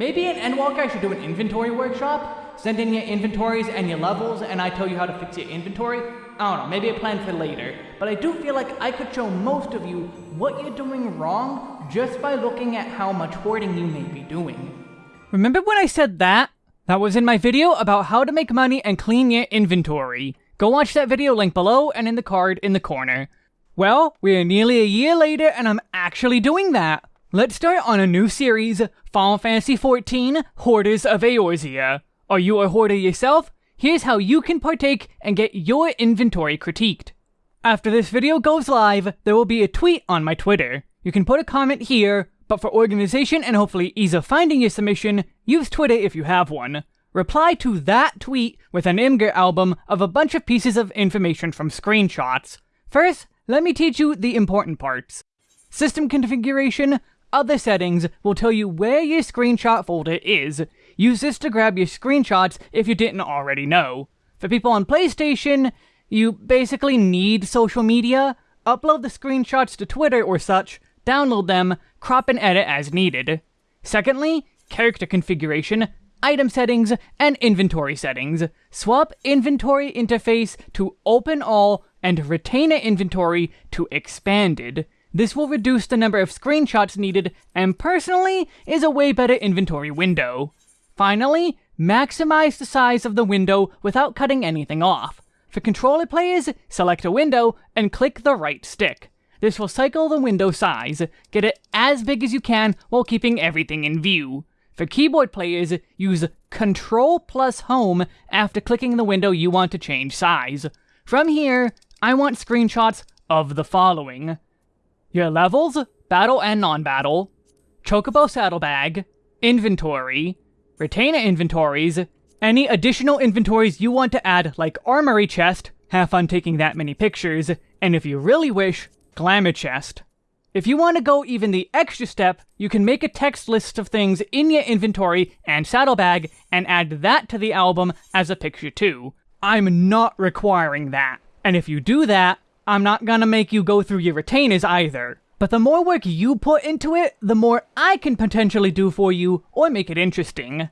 Maybe in Endwalker I should do an inventory workshop? Send in your inventories and your levels, and I tell you how to fix your inventory? I don't know, maybe a plan for later. But I do feel like I could show most of you what you're doing wrong just by looking at how much hoarding you may be doing. Remember when I said that? That was in my video about how to make money and clean your inventory. Go watch that video link below and in the card in the corner. Well, we're nearly a year later and I'm actually doing that. Let's start on a new series, Final Fantasy XIV Hoarders of Eorzea. Are you a hoarder yourself? Here's how you can partake and get your inventory critiqued. After this video goes live, there will be a tweet on my Twitter. You can put a comment here, but for organization and hopefully ease of finding your submission, use Twitter if you have one. Reply to that tweet with an Imgur album of a bunch of pieces of information from screenshots. First, let me teach you the important parts. System configuration, other settings will tell you where your screenshot folder is. Use this to grab your screenshots if you didn't already know. For people on PlayStation, you basically need social media. Upload the screenshots to Twitter or such, download them, crop and edit as needed. Secondly, character configuration, item settings, and inventory settings. Swap inventory interface to open all and retainer inventory to expanded. This will reduce the number of screenshots needed and personally is a way better inventory window. Finally, maximize the size of the window without cutting anything off. For controller players, select a window and click the right stick. This will cycle the window size, get it as big as you can while keeping everything in view. For keyboard players, use Control plus Home after clicking the window you want to change size. From here, I want screenshots of the following. Your levels, battle and non-battle, Chocobo saddlebag, inventory, retainer inventories, any additional inventories you want to add like armory chest, have fun taking that many pictures, and if you really wish, glamour chest. If you want to go even the extra step, you can make a text list of things in your inventory and saddlebag and add that to the album as a picture too. I'm not requiring that. And if you do that, I'm not gonna make you go through your retainers either. But the more work you put into it, the more I can potentially do for you or make it interesting.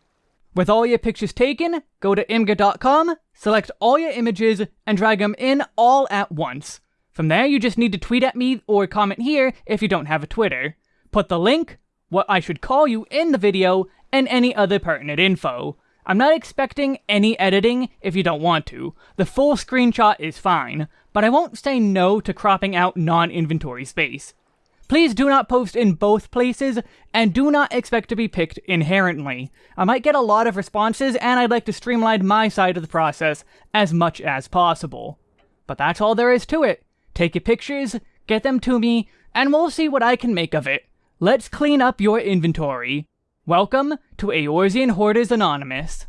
With all your pictures taken, go to imgur.com, select all your images, and drag them in all at once. From there, you just need to tweet at me or comment here if you don't have a Twitter. Put the link, what I should call you in the video, and any other pertinent info. I'm not expecting any editing if you don't want to. The full screenshot is fine, but I won't say no to cropping out non-inventory space. Please do not post in both places, and do not expect to be picked inherently. I might get a lot of responses, and I'd like to streamline my side of the process as much as possible. But that's all there is to it. Take your pictures, get them to me, and we'll see what I can make of it. Let's clean up your inventory. Welcome to Eorzean Hoarders Anonymous.